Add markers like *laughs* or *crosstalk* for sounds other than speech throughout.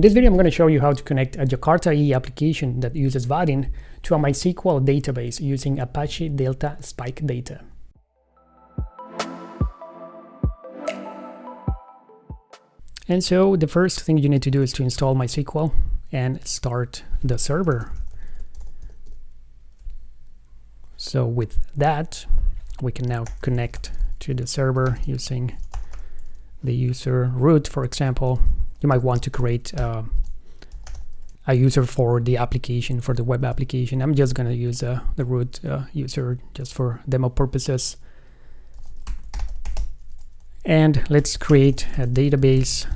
In this video, I'm going to show you how to connect a Jakarta EE application that uses Vaadin to a MySQL database using Apache Delta Spike data. And so the first thing you need to do is to install MySQL and start the server. So with that, we can now connect to the server using the user root, for example. You might want to create uh, a user for the application, for the web application. I'm just going to use uh, the root uh, user just for demo purposes. And let's create a database,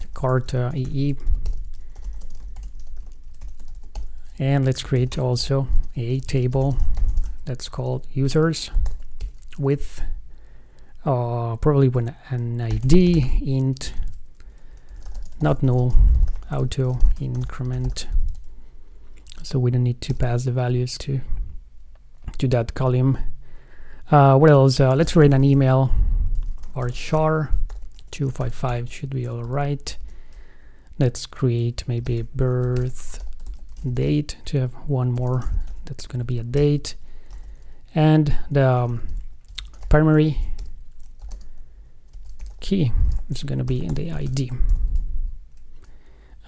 Jakarta EE. And let's create also a table that's called users with uh, probably with an ID int not null auto increment. So we don't need to pass the values to to that column. Uh, what else? Uh, let's write an email. Or char 255 should be all right. Let's create maybe birth date to have one more. That's going to be a date. And the um, primary key is going to be in the ID.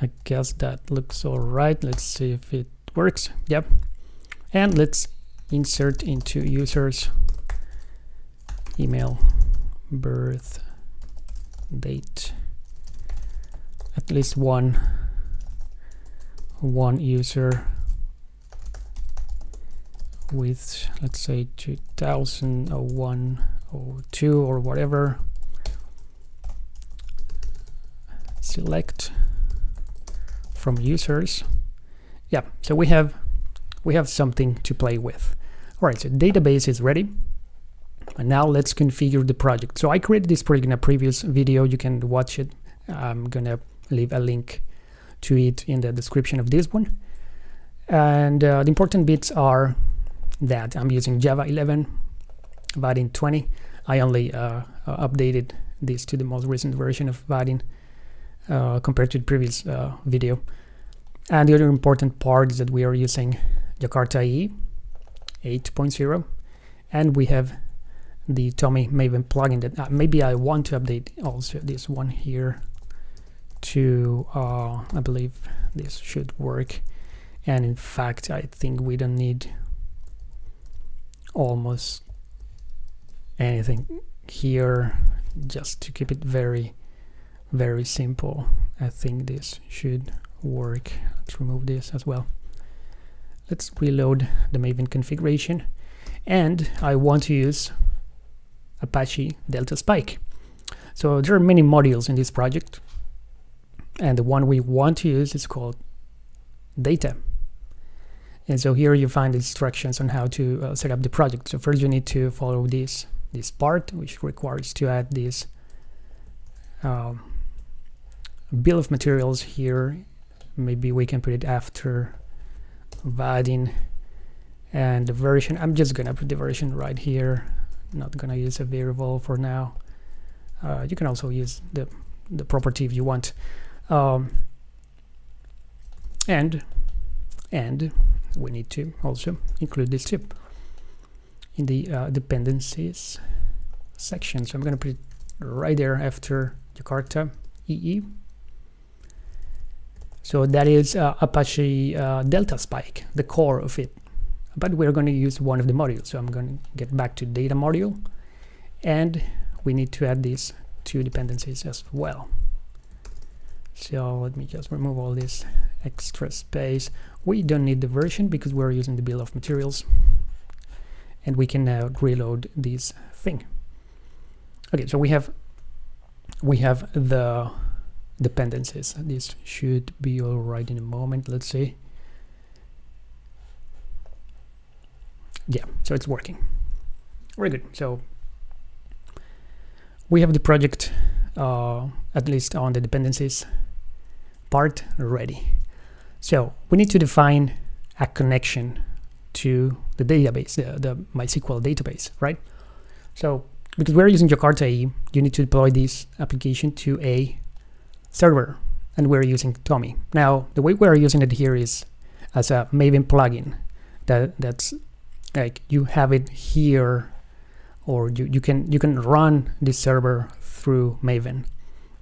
I guess that looks all right. Let's see if it works. Yep. And let's insert into users email birth date at least one one user with let's say 2001 or 2 or whatever select from users. Yeah so we have we have something to play with. All right so database is ready. And now let's configure the project. So I created this project in a previous video. You can watch it. I'm gonna leave a link to it in the description of this one. And uh, the important bits are that I'm using Java 11 Vaadin 20 I only uh, uh, updated this to the most recent version of Vaadin uh, compared to the previous uh, video. And the other important part is that we are using Jakarta EE 8.0 and we have the TomEE Maven plugin that uh, maybe I want to update also this one here to uh, I believe this should work. And in fact I think we don't need almost anything here just to keep it very very simple. I think this should work. Let's remove this as well. Let's reload the Maven configuration. And I want to use Apache Delta Spike. So there are many modules in this project. And the one we want to use is called data. And so here you find instructions on how to uh, set up the project. So first you need to follow this this part, which requires to add this um, bill of materials here. Maybe we can put it after Vaadin and the version. I'm just gonna put the version right here. Not gonna use a variable for now. Uh, you can also use the the property if you want. Um, and and we need to also include this tip in the uh, dependencies section. So I'm going to put it right there after Jakarta EE. So that is uh, Apache uh, Delta Spike, the core of it. But we're going to use one of the modules. So I'm going to get back to data module. And we need to add these two dependencies as well. So let me just remove all this extra space. We don't need the version because we're using the bill of materials. And we can now reload this thing. Okay, so we have we have the dependencies. This should be all right in a moment. Let's see. Yeah, so it's working. Very good. So we have the project uh, at least on the dependencies part ready. So we need to define a connection to the database, the, the MySQL database, right? So because we're using Jakarta EE, you need to deploy this application to a server, and we're using TomEE. Now, the way we're using it here is as a Maven plugin. That that's like you have it here, or you, you can you can run this server through Maven.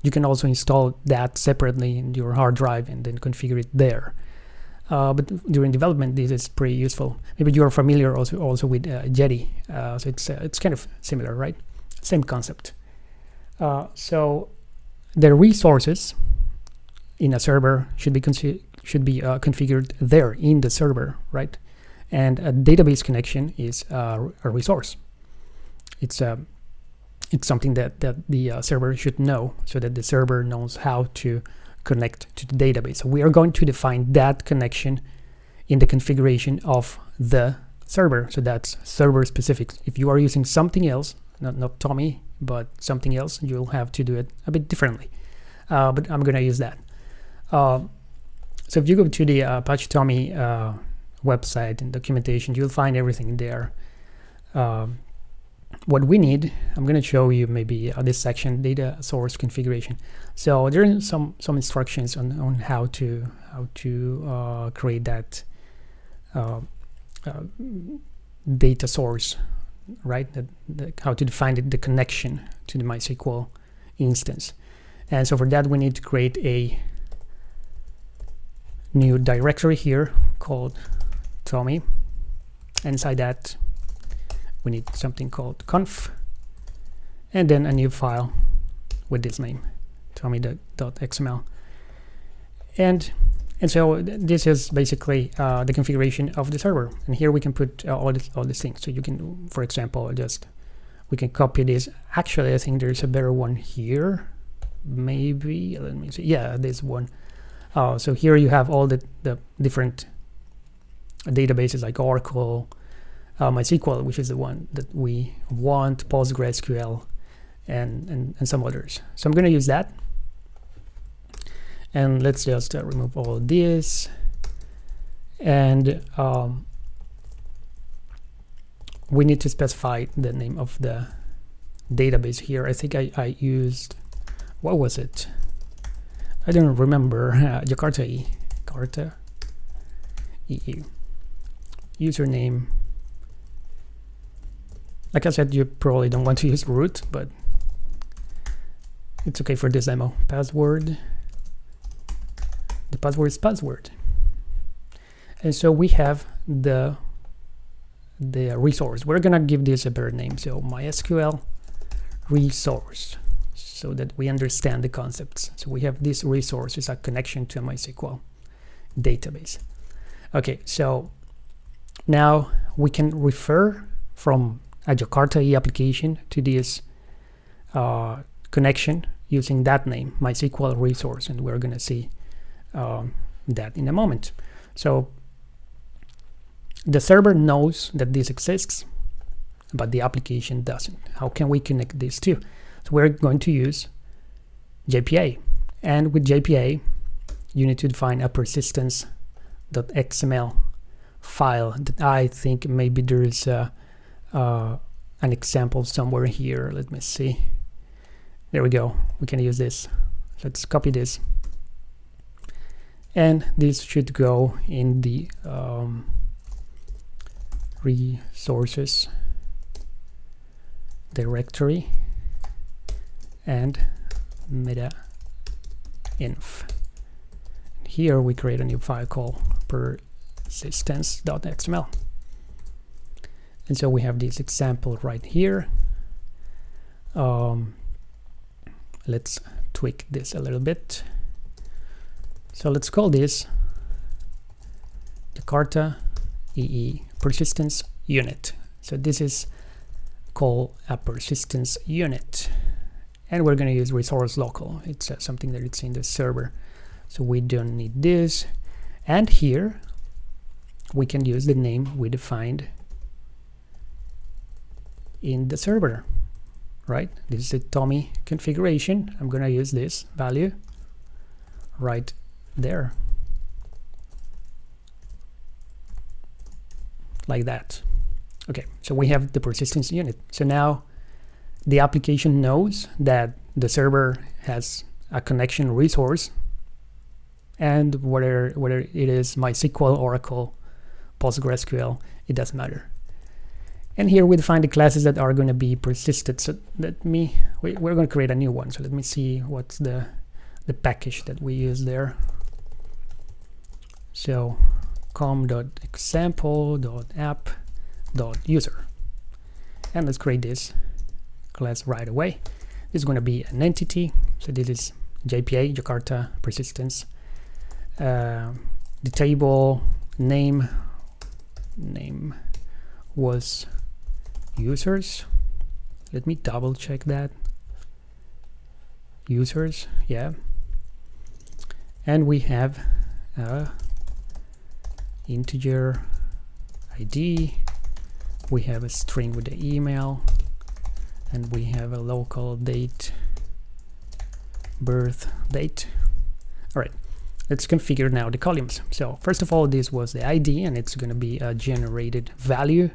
You can also install that separately in your hard drive and then configure it there. Uh, but during development, this is pretty useful. Maybe you are familiar also also with uh, Jetty, uh, so it's uh, it's kind of similar, right? Same concept. Uh, so the resources in a server should be should be uh, configured there in the server, right? And a database connection is uh, a resource. It's a it's something that that the uh, server should know, so that the server knows how to connect to the database. So we are going to define that connection in the configuration of the server. So that's server specific. If you are using something else, not, not TomEE, but something else, you'll have to do it a bit differently. Uh, but I'm going to use that. Uh, so if you go to the uh, Apache TomEE uh, website and documentation, you'll find everything there. Um, what we need, I'm going to show you maybe uh, this section, data source configuration. So there are some some instructions on, on how to how to create that data source, right? The, the, how to define it, the connection to the MySQL instance. And so for that, we need to create a new directory here called TomEE. Inside that, we need something called conf and then a new file with this name tomee.xml and and so this is basically uh, the configuration of the server. And here we can put uh, all this all these things. So you can for example just we can copy this. Actually I think there's a better one here. Maybe let me see. Yeah this one. Uh, so here you have all the, the different databases like Oracle uh, MySQL, which is the one that we want, PostgreSQL, and, and, and some others. So I'm going to use that. And let's just uh, remove all this. And um, we need to specify the name of the database here. I think I, I used, what was it? I don't remember. *laughs* Uh, Jakarta E. Jakarta EU. Username like I said, you probably don't want to use root, but it's okay for this demo. Password. The password is password. And so we have the the resource. We're gonna give this a better name. So MySQL resource so that we understand the concepts. So we have this resource is a connection to a MySQL database. Okay, so now we can refer from a Jakarta E application to this uh, connection using that name, MySQL resource, and we're going to see um, that in a moment. So the server knows that this exists, but the application doesn't. How can we connect these two? So we're going to use JPA. And with JPA, you need to define a persistence.xml file that I think maybe there's a uh, an example somewhere here. Let me see. There we go. We can use this. Let's copy this. And this should go in the um, resources directory and meta inf. Here we create a new file called persistence.xml. And so we have this example right here. Um, let's tweak this a little bit. So let's call this Jakarta EE persistence unit. So this is called a persistence unit. And we're going to use resource local. It's uh, something that it's in the server. So we don't need this. And here we can use the name we defined in the server right this is the TomEE configuration I'm gonna use this value right there like that okay so we have the persistence unit so now the application knows that the server has a connection resource and whether whether it is MySQL, Oracle, PostgreSQL, it doesn't matter. And here we define the classes that are going to be persisted. So let me, we, we're going to create a new one. So let me see what's the, the package that we use there. So com.example.app.user. And let's create this class right away. This is going to be an entity. So this is JPA, Jakarta persistence. Uh, the table name name was users let me double check that users yeah and we have integer id we have a string with the email and we have a local date birth date. All right let's configure now the columns. So first of all this was the id and it's going to be a generated value.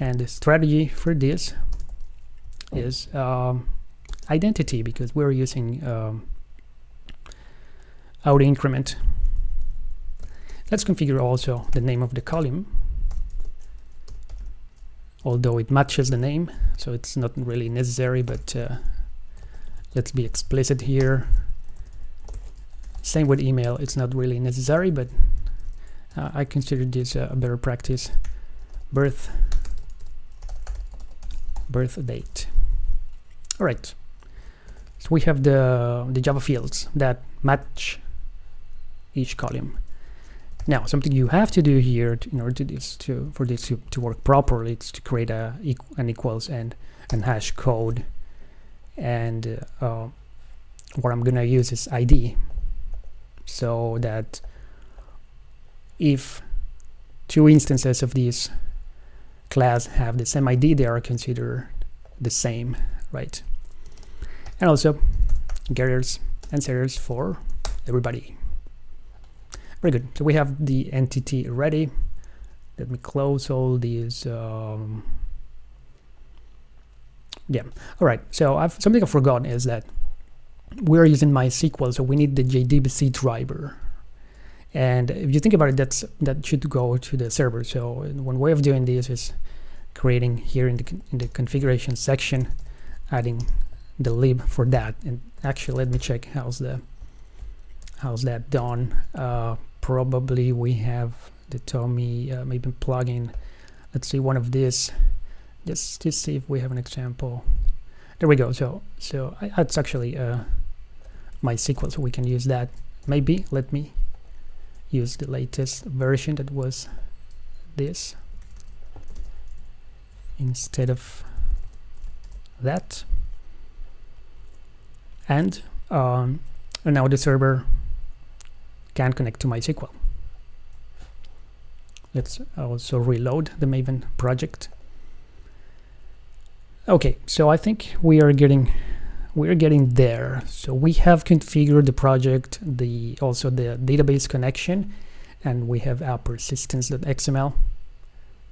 And the strategy for this is um, identity because we're using um, auto increment let's configure also the name of the column. Although it matches the name so it's not really necessary but uh, let's be explicit here. Same with email it's not really necessary but uh, I consider this uh, a better practice. Birth birth date. All right so we have the the Java fields that match each column now something you have to do here to, in order to to for this to, to work properly it's to create a an equals and and hash code and uh, what I'm gonna use is ID so that if two instances of this class have the same ID, they are considered the same, right? And also getters and setters for everybody. Very good. So we have the entity ready. Let me close all these. Um, yeah. All right. So I've, something I forgot is that we're using MySQL, so we need the JDBC driver. And if you think about it, that's that should go to the server. So one way of doing this is creating here in the in the configuration section, adding the lib for that. And actually, let me check how's the how's that done. Uh, probably we have the TomEE uh, Maven plugin. Let's see one of these, just to see if we have an example. There we go. So so I, that's actually uh, MySQL, so we can use that. Maybe let me use the latest version that was this instead of that and um, and now the server can connect to MySQL. Let's also reload the Maven project. Okay, so I think we are getting we're getting there. So we have configured the project, the also the database connection, and we have our persistence.xml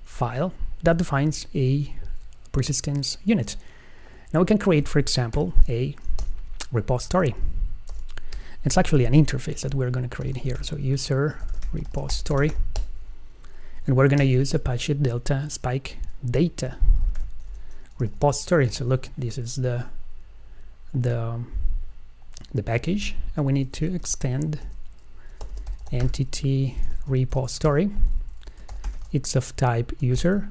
file that defines a persistence unit. Now we can create, for example, a repository. It's actually an interface that we're going to create here. So user repository, and we're going to use Apache Delta Spike data repository. So look, this is the the the package, and we need to extend entity repository. It's of type user,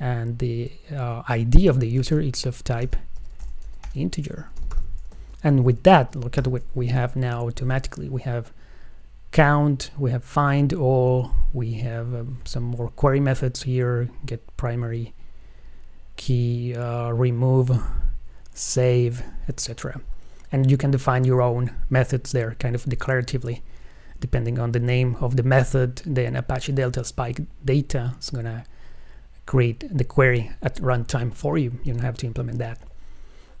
and the uh, ID of the user is of type integer. And with that, look at what we have now automatically. We have count, we have find all, we have um, some more query methods here, get primary key, uh, remove, save, etc. And you can define your own methods there, kind of declaratively, depending on the name of the method. Then Apache Delta Spike data is gonna create the query at runtime for you. You don't have to implement that.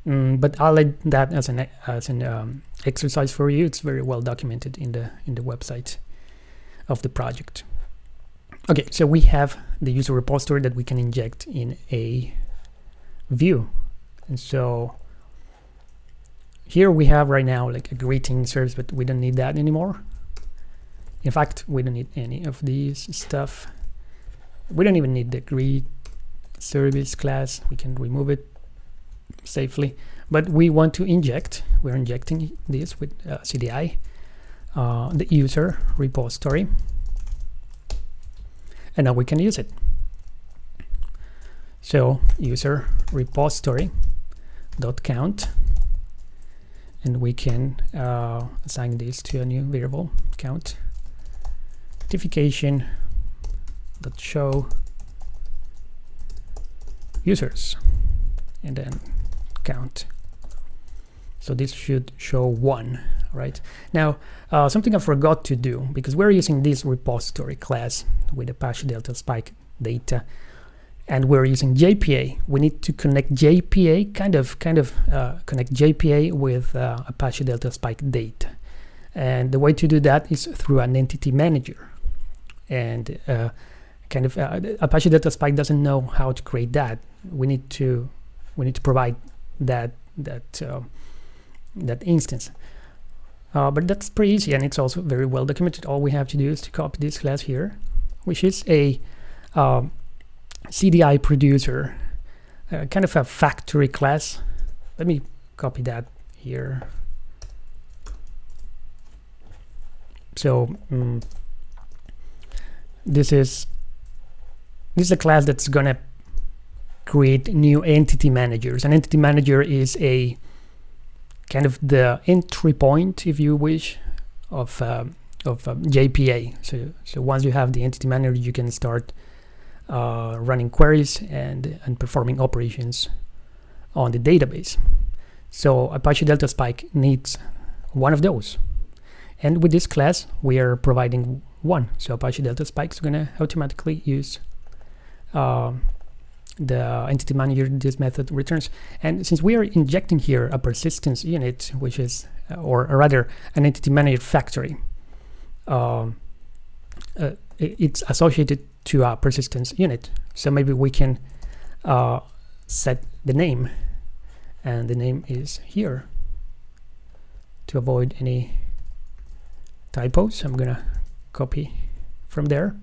Mm, but I'll add that as an as an um, exercise for you. It's very well documented in the in the website of the project. Okay, so we have the user repository that we can inject in a view and so here we have right now like a greeting service, but we don't need that anymore. In fact, we don't need any of these stuff. We don't even need the greet service class. We can remove it safely. But we want to inject, we're injecting this with uh, CDI, uh, the user repository. And now we can use it. So user repository dot count and we can uh, assign this to a new variable count notification dot show users and then count. So this should show one right? Now uh, something I forgot to do because we're using this repository class with Apache Delta Spike data and we're using JPA we need to connect JPA kind of kind of uh, connect JPA with uh, Apache Delta Spike data. And the way to do that is through an entity manager. And uh, kind of uh, Apache Delta Spike doesn't know how to create that. We need to we need to provide that that uh, that instance. Uh, but that's pretty easy and it's also very well documented. All we have to do is to copy this class here which is a um, CDI producer uh, kind of a factory class let me copy that here. So um, this is this is a class that's gonna create new entity managers. An entity manager is a kind of the entry point, if you wish, of uh, of um, JPA. So so once you have the entity manager, you can start uh, running queries and and performing operations on the database. So Apache Delta Spike needs one of those. And with this class, we are providing one. So Apache Delta Spike is going to automatically use uh, the entity manager this method returns. And since we are injecting here a persistence unit, which is, uh, or, rather, an entity manager factory, um, uh, it's associated to a persistence unit. So maybe we can uh, set the name, and the name is here to avoid any typos. I'm gonna copy from there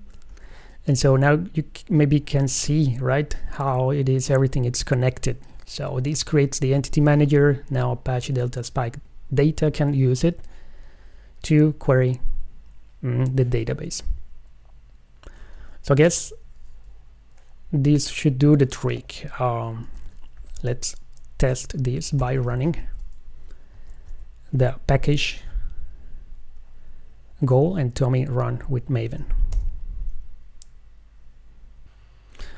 and so now you maybe can see right how it is everything it's connected. So this creates the entity manager. Now apache delta spike data can use it to query mm, the database. So i guess this should do the trick. Um, let's test this by running the package goal and TomEE run with Maven.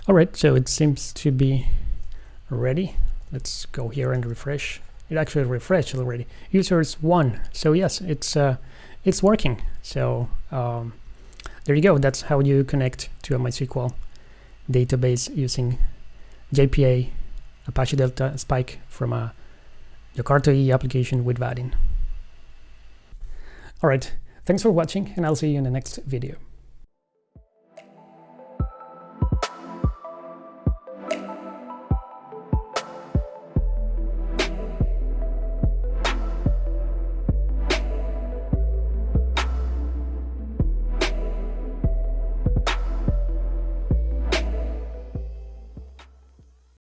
Alright, so it seems to be ready. Let's go here and refresh. It actually refreshed already. Users one. So yes, it's uh, it's working. So um, there you go. That's how you connect to a MySQL database using JPA, Apache Delta Spike from a Jakarta E application with Vaadin Alright, thanks for watching and I'll see you in the next video.